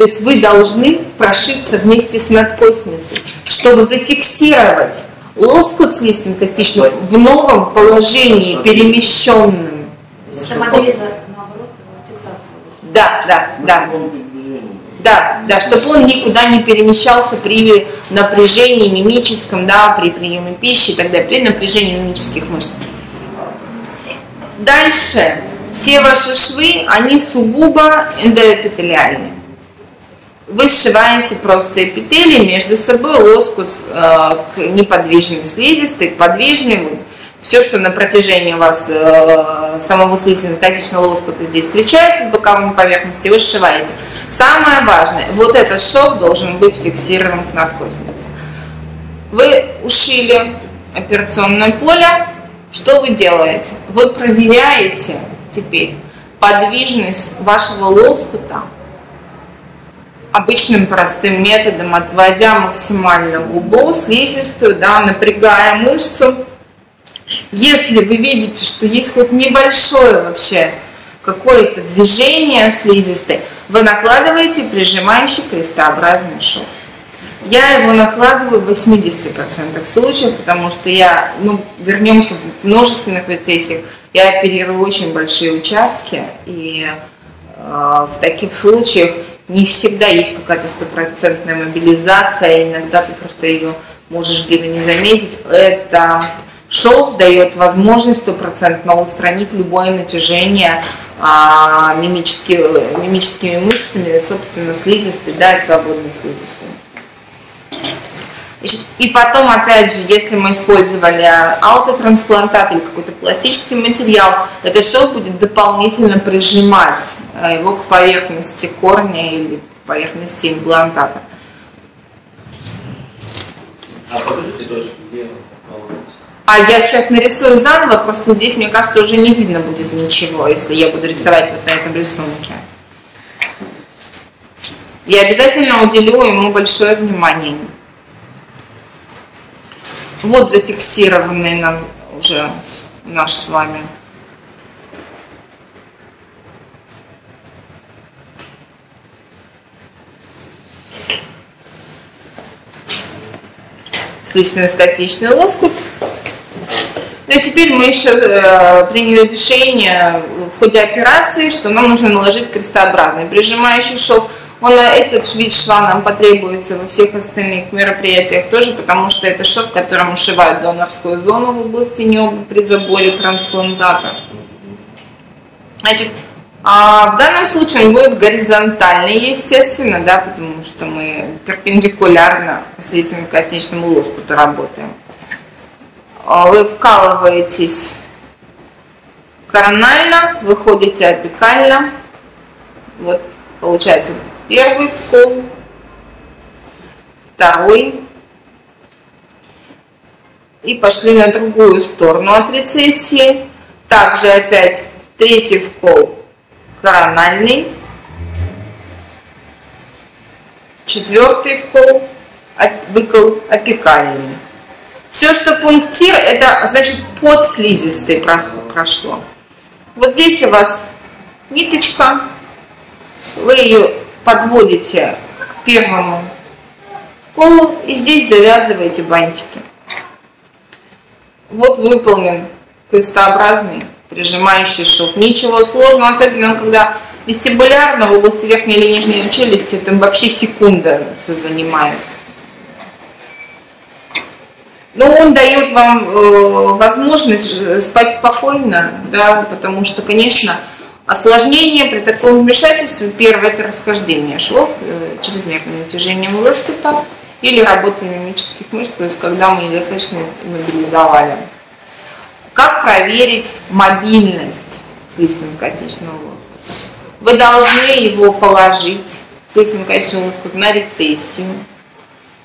То есть вы должны прошиться вместе с надкосницей, чтобы зафиксировать лоскут слизистно-костичный в новом положении, перемещенном. Это мобилизация, наоборот, фиксация. Да, да, да. Да, да, чтобы он никуда не перемещался при напряжении мимическом, да, при приеме пищи и так далее, при напряжении мимических мышц. Дальше. Все ваши швы, они сугубо эндоэпителиальные. Вы сшиваете просто эпителий между собой, лоскут э, к неподвижным слизистой, к подвижным, все, что на протяжении у вас э, самого слизистно-катичного лоскута здесь встречается с боковыми поверхностями, вы сшиваете. Самое важное, вот этот шов должен быть фиксирован к надкоснице. Вы ушили операционное поле, что вы делаете? Вы проверяете теперь подвижность вашего лоскута обычным простым методом, отводя максимально губу, слизистую, да, напрягая мышцу, если вы видите, что есть хоть небольшое вообще какое-то движение слизистой, вы накладываете прижимающий крестообразный шов. Я его накладываю в 80% случаев, потому что я, ну, вернемся в множественных рецессиях, я оперирую очень большие участки, и э, в таких случаях не всегда есть какая-то стопроцентная мобилизация, иногда ты просто ее можешь где-то не заметить. Это Шов дает возможность стопроцентно устранить любое натяжение а, мимически, мимическими мышцами, собственно, слизистой, да, и свободной слизистой. И потом, опять же, если мы использовали аутотрансплантат или какой-то пластический материал, этот шов будет дополнительно прижимать э, его к поверхности корня или к поверхности имплантата. А покажите точку, где а я сейчас нарисую заново, просто здесь, мне кажется, уже не видно будет ничего, если я буду рисовать вот на этом рисунке. Я обязательно уделю ему большое внимание. Вот зафиксированный нам уже наш с вами. слизистно-скостичный лоскут. Ну и теперь мы еще э, приняли решение в ходе операции, что нам нужно наложить крестообразный прижимающий шов. Он, э, этот вид шва нам потребуется во всех остальных мероприятиях тоже, потому что это шов, которым ушивают донорскую зону в области неба при заборе трансплантата. Значит, а в данном случае он будет горизонтальный, естественно, да, потому что мы перпендикулярно слизистому костичному лоскуту работаем. А, вы вкалываетесь коронально, выходите апикально. Вот получается первый вкол, второй. И пошли на другую сторону от рецессии. Также опять третий вкол корональный. Четвертый вкол, выкол апикальный. Все, что пунктир, это значит под слизистой прошло. Вот здесь у вас ниточка, вы ее подводите к первому колу и здесь завязываете бантики. Вот выполнен крестообразный прижимающий шов. Ничего сложного, особенно когда вестибулярно в области верхней или нижней челюсти, это вообще секунда все занимает. Но он дает вам э, возможность спать спокойно, да, потому что, конечно, осложнение при таком вмешательстве, первое это расхождение швов, э, чрезмерное натяжение лоскута или работа мимических мышц, то есть когда мы недостаточно мобилизовали. Как проверить мобильность слизистно-костичного лоскута? Вы должны его положить, слизистно-костичный лоскут, на рецессию,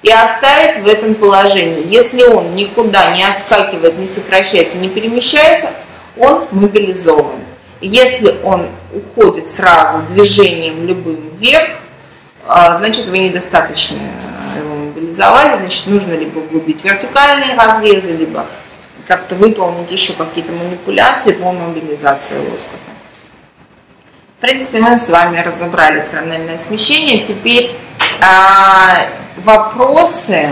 и оставить в этом положении. Если он никуда не отскакивает, не сокращается, не перемещается, он мобилизован. Если он уходит сразу движением любым вверх, а, значит вы недостаточно его мобилизовали, значит нужно либо углубить вертикальные разрезы, либо как-то выполнить еще какие-то манипуляции по мобилизации лоскута. принципе, мы с вами разобрали корональное смещение. Теперь а, вопросы.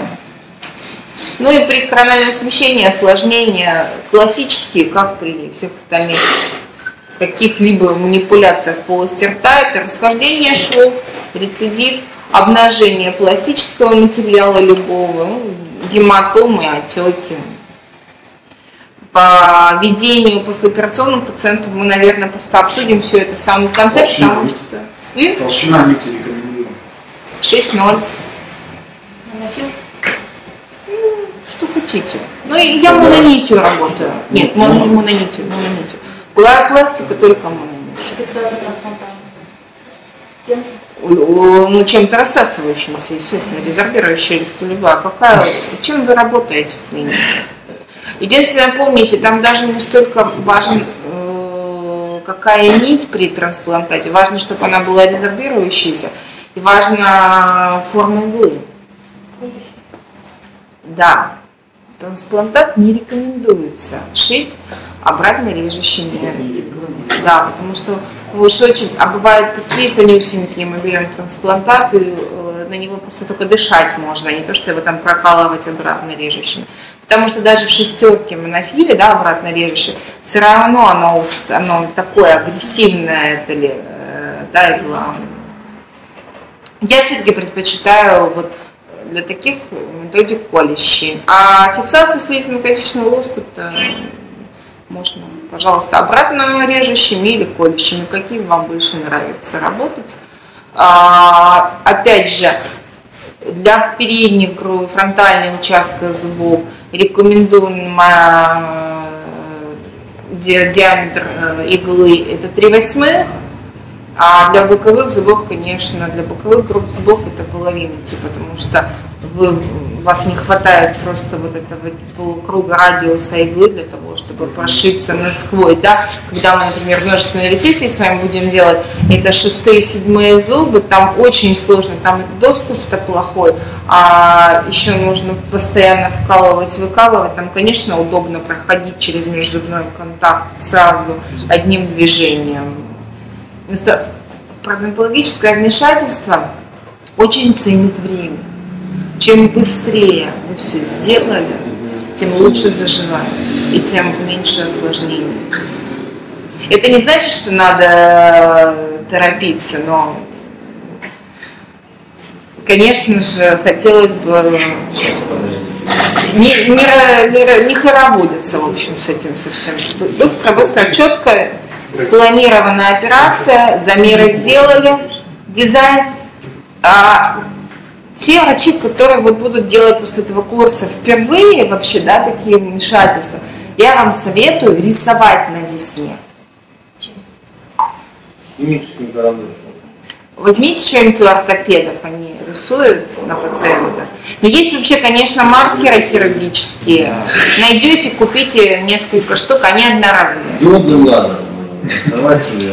Ну и при корональном смещении осложнения классические, как при всех остальных каких-либо манипуляциях полости рта, это расхождение швов, рецидив, обнажение пластического материала любого, ну, гематомы, отеки. По ведению послеоперационным пациентам мы, наверное, просто обсудим все это в самом конце, Толщина потому нити. что... М? Толщина нити рекомендуем. 6-0. Наносил? Что хотите. Ну, и я мононитью работаю. Нет, мон- не мононитью, мононитью. Была пластика только трансплантата. Тем же. Ну, чем-то рассасывающимся, естественно, резорбирующая листолюбая. Какая, чем вы работаете в клинике? Единственное, помните, там даже не столько важен, э, какая нить при трансплантате, важно, чтобы она была резорбирующейся, и важна форма иглы. Да, трансплантат не рекомендуется шить обратно режущими. Да, потому что уж очень, а бывают такие тонюсенькие, мы берем трансплантат, и э, на него просто только дышать можно, а не то, что его там прокалывать обратно режущими. Потому что даже в шестерке монофиле, да, обратно режущей, все равно оно, оно такое агрессивное, это ли, э, да, игла. Я все-таки предпочитаю вот для таких методик колющие. А фиксацию слизистно-косичного лоскута можно, пожалуйста, обратно режущими или колющими, какие вам больше нравится работать. А, опять же, для передних фронтальных участков зубов рекомендуем а, ди- диаметр э, иглы это 3 восьмых, а для боковых зубов, конечно, для боковых групп зубов это половинки, потому что вы, вас не хватает просто вот этого полукруга радиуса иглы для того, чтобы прошиться насквозь, да. Когда мы, например, множественные ретиции с вами будем делать, это шестые, седьмые зубы, там очень сложно, там доступ-то плохой, а еще нужно постоянно вкалывать, выкалывать, там, конечно, удобно проходить через межзубной контакт сразу одним движением, пародонтологическое вмешательство очень ценит время. Чем быстрее вы все сделали, тем лучше заживает и тем меньше осложнений. Это не значит, что надо торопиться, но, конечно же, хотелось бы не, не, не, не хороводиться, в общем, с этим совсем. Быстро, быстро, четко, спланированная операция, замеры сделали, дизайн. А те врачи, которые вот будут делать после этого курса впервые вообще, да, такие вмешательства, я вам советую рисовать на десне. Возьмите что-нибудь у ортопедов, они рисуют на пациента. Но есть вообще, конечно, маркеры хирургические. Найдете, купите несколько штук, они одноразовые. Диодным лазером. Давайте,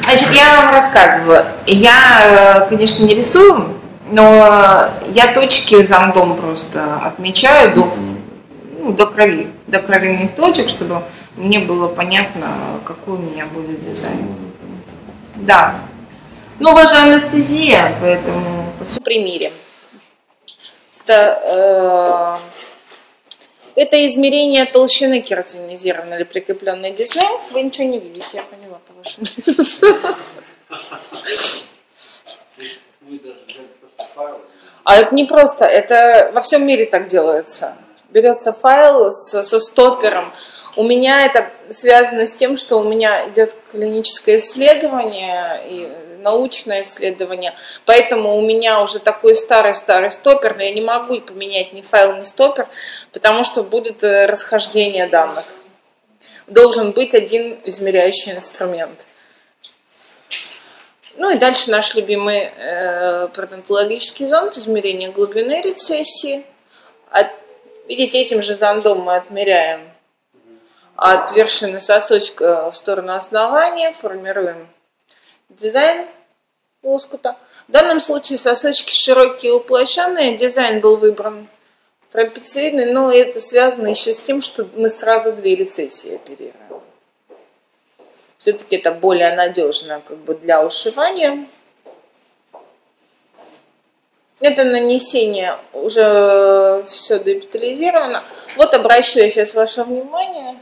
Значит, я вам рассказываю. Я, э, конечно, не рисую, но я точки зондом просто отмечаю до, ну, до крови, до кровяных точек, чтобы мне было понятно, какой у меня будет дизайн. Да. Ну, у вас же анестезия, поэтому примере. Это, э, это измерение толщины кератинизированной или прикрепленной десны. Вы ничего не видите, я поняла по вашему. А это не просто, это во всем мире так делается. Берется файл с- со стопером. У меня это связано с тем, что у меня идет клиническое исследование и научное исследование, поэтому у меня уже такой старый-старый стопер, но я не могу поменять ни файл, ни стопер, потому что будет э, расхождение данных. Должен быть один измеряющий инструмент. Ну и дальше наш любимый э, пародонтологический зонд, измерение глубины рецессии. От- видите, этим же зондом мы отмеряем от вершины сосочка в сторону основания, формируем дизайн лоскута. В данном случае сосочки широкие уплощенные, дизайн был выбран трапециидный, но это связано еще с тем, что мы сразу две рецессии оперируем. Все-таки это более надежно как бы для ушивания. Это нанесение уже все депитализировано. Вот обращу я сейчас ваше внимание